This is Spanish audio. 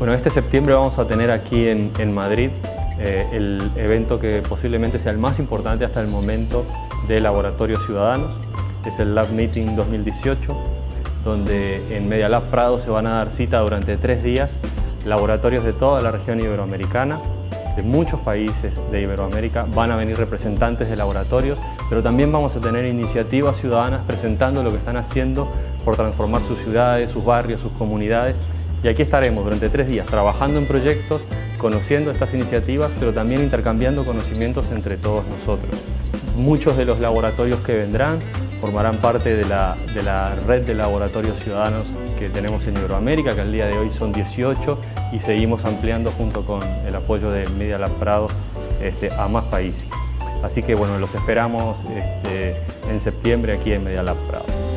Bueno, este septiembre vamos a tener aquí en, Madrid eh, el evento que posiblemente sea el más importante hasta el momento de Laboratorios Ciudadanos. Es el Lab Meeting 2018, donde en Media Lab Prado se van a dar cita durante tres días laboratorios de toda la región iberoamericana, de muchos países de Iberoamérica, van a venir representantes de laboratorios, pero también vamos a tener iniciativas ciudadanas presentando lo que están haciendo por transformar sus ciudades, sus barrios, sus comunidades y aquí estaremos durante tres días trabajando en proyectos, conociendo estas iniciativas, pero también intercambiando conocimientos entre todos nosotros. Muchos de los laboratorios que vendrán formarán parte de la, red de laboratorios ciudadanos que tenemos en Iberoamérica, que al día de hoy son 18 y seguimos ampliando junto con el apoyo de Media Lab Prado este, a más países. Así que bueno, los esperamos este, en septiembre aquí en Media Lab Prado.